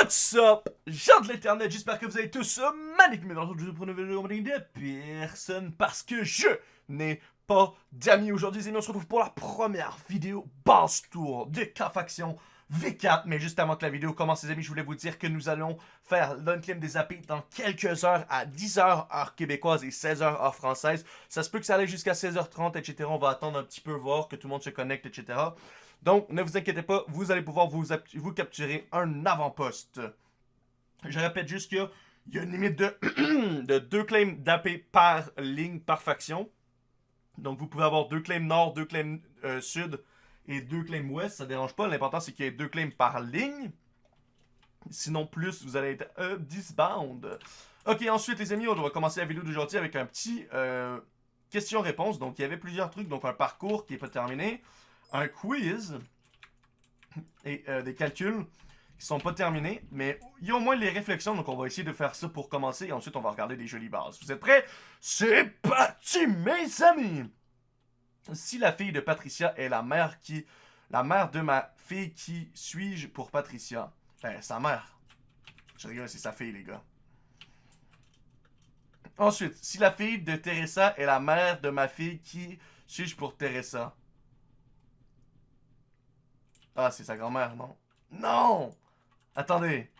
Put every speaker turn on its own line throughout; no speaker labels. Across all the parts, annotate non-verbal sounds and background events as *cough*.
What's up, gens de l'internet, j'espère que vous allez tous euh, magnifiques, mais dans le jeu pour une nouvelle vidéo de personne parce que je n'ai pas d'amis aujourd'hui, les amis, on se retrouve pour la première vidéo basse tour de K-Faction V4, mais juste avant que la vidéo commence les amis, je voulais vous dire que nous allons faire l'unclaim des AP dans quelques heures à 10h heure québécoise et 16h heure française, ça se peut que ça aille jusqu'à 16h30, etc, on va attendre un petit peu, voir que tout le monde se connecte, etc. Donc, ne vous inquiétez pas, vous allez pouvoir vous, capturer un avant-poste. Je répète juste qu'il y a une limite de, *clears throat* de deux claims d'AP par ligne, par faction. Donc, vous pouvez avoir deux claims nord, deux claims euh, sud et deux claims ouest. Ça ne dérange pas. L'important, c'est qu'il y ait deux claims par ligne. Sinon, plus, vous allez être euh, disbound. Ok, ensuite, les amis, on va commencer la vidéo d'aujourd'hui avec un petit euh, question-réponse. Donc, il y avait plusieurs trucs. Donc, un parcours qui n'est pas terminé un quiz et euh, des calculs qui sont pas terminés, mais il y a au moins les réflexions, donc on va essayer de faire ça pour commencer, et ensuite on va regarder des jolies bases. Vous êtes prêts? C'est parti, mes amis! Si la fille de Patricia est la mère qui... La mère de ma fille, qui suis-je pour Patricia? Ben, sa mère. Je rigole, c'est sa fille, les gars. Ensuite, si la fille de Teresa est la mère de ma fille, qui suis-je pour Teresa? Ah, c'est sa grand-mère, non? Non! Attendez.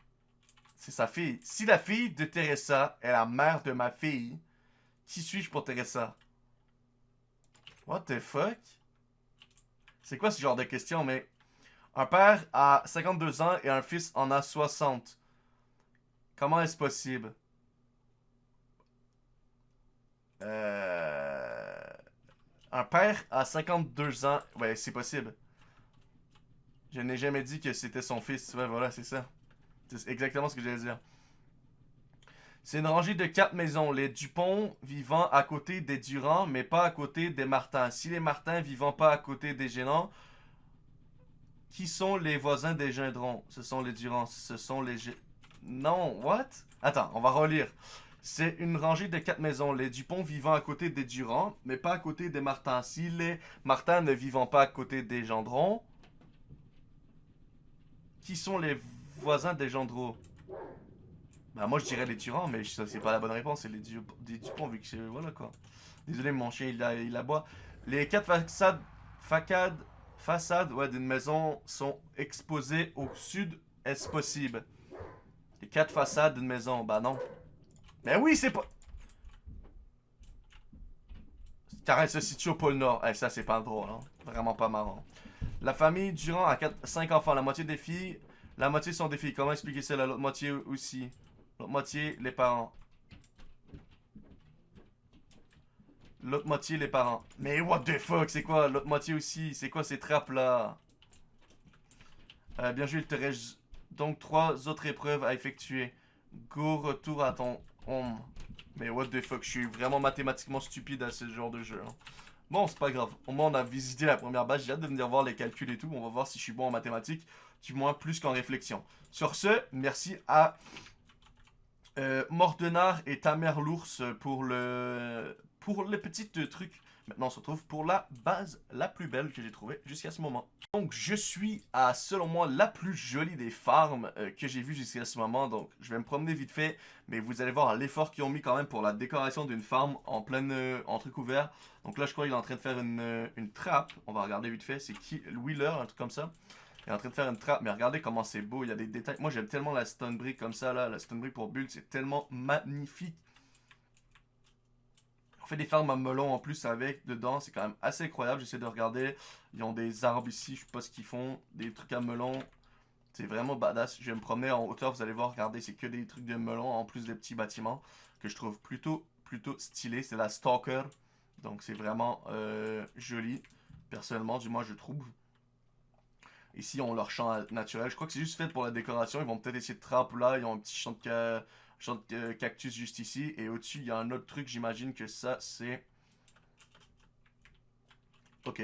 C'est sa fille. Si la fille de Teresa est la mère de ma fille, qui suis-je pour Teresa? What the fuck? C'est quoi ce genre de question, mais... Un père a 52 ans et un fils en a 60. Comment est-ce possible? Euh... Un père a 52 ans... Ouais, c'est possible. Je n'ai jamais dit que c'était son fils. Ouais, voilà, c'est ça. C'est exactement ce que j'allais dire. C'est une rangée de quatre maisons. Les Dupont vivant à côté des Durand, mais pas à côté des Martin. Si les Martins vivant pas à côté des Gênants, qui sont les voisins des Gendrons? Ce sont les Durand. Ce sont les... Non, what? Attends, on va relire. C'est une rangée de quatre maisons. Les Dupont vivant à côté des Durand, mais pas à côté des Martins. Si les Martins ne vivant pas à côté des Gendrons, qui sont les voisins des Gendreau Bah moi je dirais les Turans, mais c'est pas la bonne réponse, c'est les Dupont vu que c'est... Voilà quoi. Désolé mon chien il, a, il aboie. Les quatre façades, facades, façades ouais, d'une maison sont exposées au sud, est-ce possible Les quatre façades d'une maison, bah non. Mais oui c'est pas... Car elle se situe au pôle Nord. Eh, ça, c'est pas drôle, hein. Vraiment pas marrant. La famille Durand a 4, 5 enfants. La moitié des filles, la moitié sont des filles. Comment expliquer ça? L'autre moitié aussi. L'autre moitié, les parents. L'autre moitié, les parents. Mais what the fuck, c'est quoi? L'autre moitié aussi. C'est quoi ces trappes-là? Euh, bien joué, il te reste donc trois autres épreuves à effectuer. Go, retour à ton home. Mais what the fuck, je suis vraiment mathématiquement stupide à ce genre de jeu. Hein. Bon, c'est pas grave. Au moins, on a visité la première base. J'ai hâte de venir voir les calculs et tout. On va voir si je suis bon en mathématiques. Du moins, plus qu'en réflexion. Sur ce, merci à euh, Mordenard et Tamer l'ours pour le pour les petits trucs Maintenant, on se retrouve pour la base la plus belle que j'ai trouvée jusqu'à ce moment. Donc, je suis à, selon moi, la plus jolie des farms euh, que j'ai vues jusqu'à ce moment. Donc, je vais me promener vite fait, mais vous allez voir l'effort qu'ils ont mis quand même pour la décoration d'une farm en pleine, euh, en truc ouvert. Donc là, je crois qu'il est en train de faire une, euh, une trappe. On va regarder vite fait. C'est qui Wheeler, un truc comme ça. Il est en train de faire une trappe, mais regardez comment c'est beau, il y a des détails. Moi, j'aime tellement la stone brick comme ça, là. La stone brick pour build, c'est tellement magnifique fait des fermes à melon en plus avec dedans. C'est quand même assez incroyable. J'essaie de regarder. Ils ont des arbres ici. Je sais pas ce qu'ils font. Des trucs à melon. C'est vraiment badass. Je vais me promener en hauteur. Vous allez voir. Regardez, c'est que des trucs de melon en plus des petits bâtiments que je trouve plutôt, plutôt stylé. C'est la Stalker. Donc c'est vraiment euh, joli. Personnellement, du moins je trouve. Ici, on leur champ naturel. Je crois que c'est juste fait pour la décoration. Ils vont peut-être essayer de trapper là. Ils ont un petit champ de, Genre de cactus juste ici. Et au-dessus, il y a un autre truc. J'imagine que ça, c'est... Ok.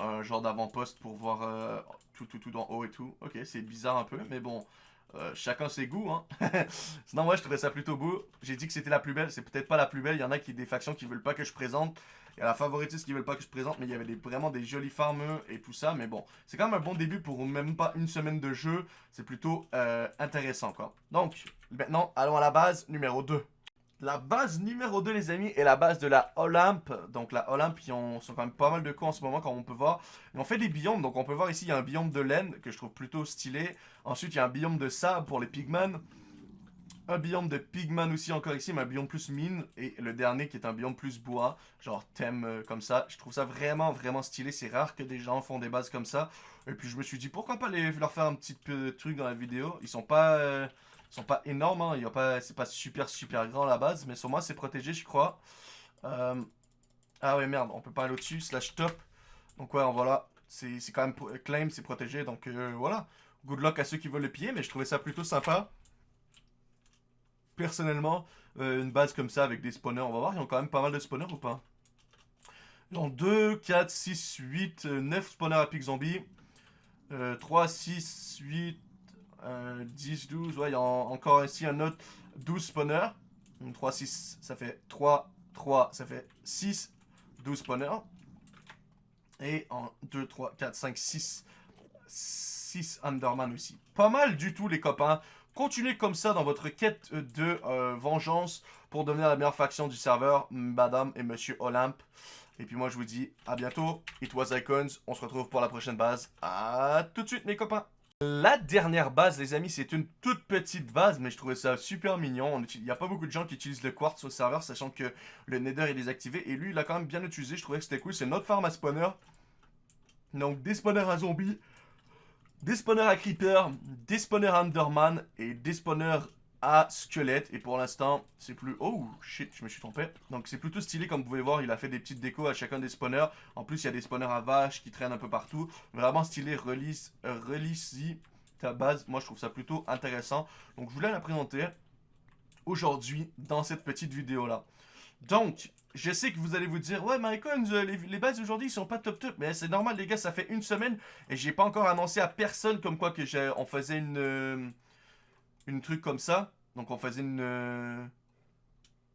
Un genre d'avant-poste pour voir euh, tout, tout, tout en haut et tout. Ok, c'est bizarre un peu, mais bon... Euh, chacun ses goûts, hein. *laughs* Sinon, moi, je trouvais ça plutôt beau. J'ai dit que c'était la plus belle. C'est peut-être pas la plus belle. Il y en a qui des factions qui veulent pas que je présente. Il y a la favoritiste qui veulent pas que je présente, mais il y avait des, vraiment des jolis farmeux et tout ça. Mais bon, c'est quand même un bon début pour même pas une semaine de jeu. C'est plutôt euh, intéressant, quoi. Donc, maintenant, allons à la base numéro 2. La base numéro 2, les amis, est la base de la Olympe. Donc, la Olympe, ils ont, sont quand même pas mal de coups en ce moment, comme on peut voir. Et on fait des biomes. Donc, on peut voir ici, il y a un biome de laine que je trouve plutôt stylé. Ensuite, il y a un biome de sable pour les pigmen. Un biome de pigman aussi encore ici, mais un biome plus mine. Et le dernier qui est un biome plus bois, genre thème euh, comme ça. Je trouve ça vraiment, vraiment stylé. C'est rare que des gens font des bases comme ça. Et puis je me suis dit, pourquoi pas les, leur faire un petit peu truc dans la vidéo. Ils sont pas... Euh, sont pas énormes, hein. Pas, c'est pas super super grand la base, mais sur moi c'est protégé je crois. Euh, ah ouais merde, on peut pas aller au-dessus, slash top. Donc ouais, voilà, c'est quand même claim, c'est protégé, donc voilà. Good luck à ceux qui veulent le piller, mais je trouvais ça plutôt sympa personnellement, euh, une base comme ça avec des spawners. On va voir, ils ont quand même pas mal de spawners ou pas? Ont 2, 4, 6, 8, 9 spawners à pic zombie. 3, 6, 8, 10, 12. Ouais, il y encore ici un autre 12 spawners. 3, 6, ça fait 3, 3, ça fait 6, 12 spawners. Et en 2, 3, 4, 5, 6, 6 Underman aussi. Pas mal du tout les copains. Continuez comme ça dans votre quête de euh, vengeance pour devenir la meilleure faction du serveur, madame et monsieur Olympe. Et puis moi je vous dis à bientôt, it was Icons, on se retrouve pour la prochaine base. À tout de suite mes copains la dernière base, les amis, c'est une toute petite base, mais je trouvais ça super mignon. Il n'y a pas beaucoup de gens qui utilisent le quartz au serveur, sachant que le nether est désactivé. Et lui, il a quand même bien utilisé, je trouvais que c'était cool. C'est notre farm à spawner. Donc, des spawners à zombies, des spawners à creeper, des spawners à underman et des spawners à squelette. Et pour l'instant, c'est plus... Oh, shit, je me suis trompé. Donc c'est plutôt stylé, comme vous pouvez voir, il a fait des petites décos à chacun des spawners. En plus, il y a des spawners à vaches qui traînent un peu partout. Vraiment stylé, release, release ta base. Moi, je trouve ça plutôt intéressant. Donc je voulais la présenter aujourd'hui dans cette petite vidéo-là. Donc, je sais que vous allez vous dire, ouais, Mycons, euh, les, bases aujourd'hui, ils sont pas top top. Mais c'est normal, les gars, ça fait une semaine et j'ai pas encore annoncé à personne comme quoi que on faisait une, euh, une truc comme ça. Donc, on faisait une, euh,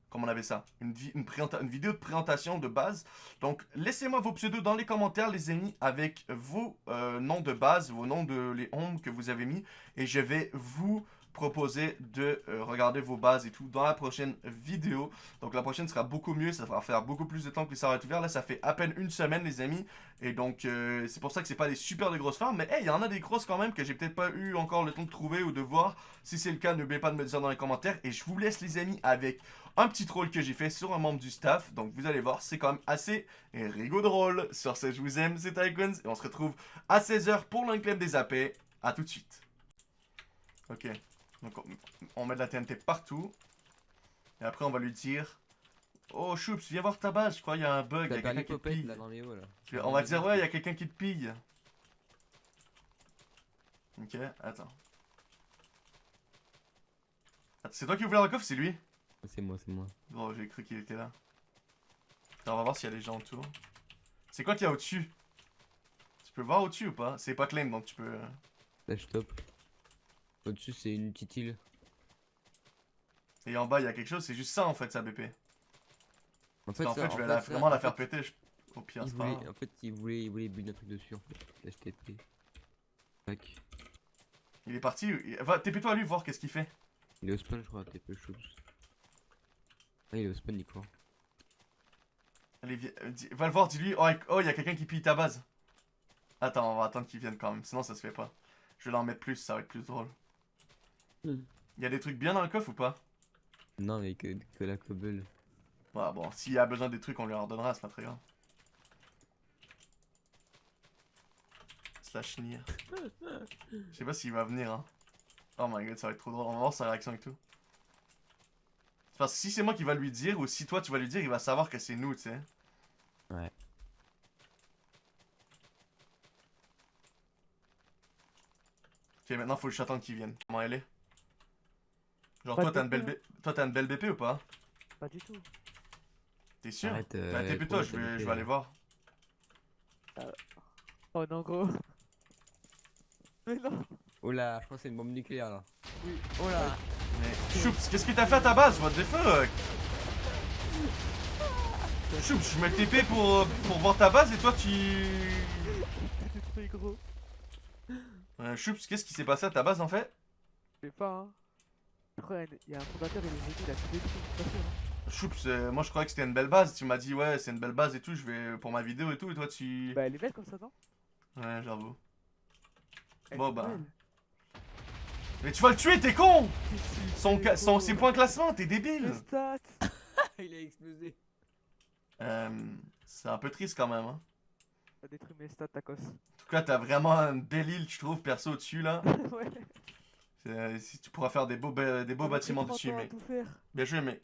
comment on avait ça? Une, vidéo de présentation de base. Donc, laissez-moi vos pseudos dans les commentaires, les amis, avec vos noms de base, vos noms de les homes que vous avez mis. Et je vais vous proposer de euh, regarder vos bases et tout dans la prochaine vidéo. Donc la prochaine sera beaucoup mieux, ça va faire beaucoup plus de temps que ça va être ouvert. Là, ça fait à peine une semaine, les amis. Et donc, euh, c'est pour ça que c'est pas des super de grosses farms. Mais hey, il y en a des grosses quand même que j'ai peut-être pas eu encore le temps de trouver ou de voir. Si c'est le cas, n'oubliez pas de me dire dans les commentaires. Et je vous laisse, les amis, avec un petit troll que j'ai fait sur un membre du staff. Donc, vous allez voir, c'est quand même assez rigolo drôle. Sur ce, je vous aime, c'est Icons. Et on se retrouve à 16h pour l'enclave des AP. A tout de suite. Ok. Donc on, met de la TNT partout. Et après on va lui dire... Oh Choups, viens voir ta base, je crois qu'il y a un bug, il y a quelqu'un qui te pille. Là, dans les hauts, là. On va dire ouais, il y a quelqu'un qui te pille. Ok, attends. C'est toi qui ouvres le coffre, c'est lui?
C'est moi, c'est moi.
Bon, j'ai cru qu'il était là. Attends, on va voir s'il y a des gens autour. C'est quoi qu'il y a au-dessus? Tu peux voir au-dessus ou pas? C'est pas claim donc tu peux...
Là, stop. Au-dessus, c'est une petite île.
Et en bas, il y a quelque chose, c'est juste ça en fait, sa BP. En fait, en fait je vais vraiment la faire péter. Au pire,
c'est En fait, il voulait, il voulait build un truc dessus en fait. Tac.
Il est parti. Va, TP-toi à lui, voir qu'est-ce qu'il fait.
Il est au spawn, je crois, TP chose. Ah, il est au spawn, il croit.
Allez, viens, euh, va le voir, dis-lui. Oh, oh, il y a quelqu'un qui pille ta base. Attends, on va attendre qu'il vienne quand même, sinon ça se fait pas. Je vais l'en mettre plus, ça va être plus drôle. Il y a des trucs bien dans le coffre ou pas?
Non, mais que, que la cobble.
Ouais, bon, s'il y a besoin des trucs, on lui en redonnera, c'est pas très grave. Slash nier. Je sais pas s'il va venir, hein. Oh my god, ça va être trop drôle. On va voir sa réaction et tout. Parce que si c'est moi qui va lui dire, ou si toi tu vas lui dire, il va savoir que c'est nous, tu sais.
Ouais.
Ok, maintenant faut le attendre qu'il vienne. Comment elle est? Genre, toi, t'as une, belle toi, une belle BP ou pas?
Pas du tout.
T'es sûr? Arrête, euh, Bah, t'es plutôt, je vais, je vais aller voir.
Euh... Oh non, gros. *laughs* Mais non.
Oula, je crois que c'est une bombe nucléaire là.
Oui, oh là.
Mais, Choups, qu'est-ce que t'as fait à ta base What the fuck? Choups, je mets le TP pour, pour voir ta base et toi tu. *laughs*
T'es très gros.
Euh, Choups, qu'est-ce qui s'est passé à ta base en fait?
Je sais pas, hein. Qu'il y a un fondateur, il est venu, il a tout détruit, c'est pas sûr. Hein.
Choups, euh, moi je croyais que c'était une belle base. Tu m'as dit, ouais, c'est une belle base et tout, je vais pour ma vidéo et tout, et toi tu.
Bah, elle est belle comme ça, non?
Ouais, j'avoue. Bon, bah.
belle.
Mais tu vas le tuer, t'es con son, son. Ses points classement, t'es débile
Les stats *laughs*
Il a explosé.
Euh, C'est un peu triste quand même, hein.
T'as détruit mes stats, tacos.
En tout cas, t'as vraiment un belle île, je trouve, perso au-dessus là. *laughs*
ouais.
Si tu pourras faire des beaux, des beaux bâtiments
30
dessus,
faire.
Bien joué, mais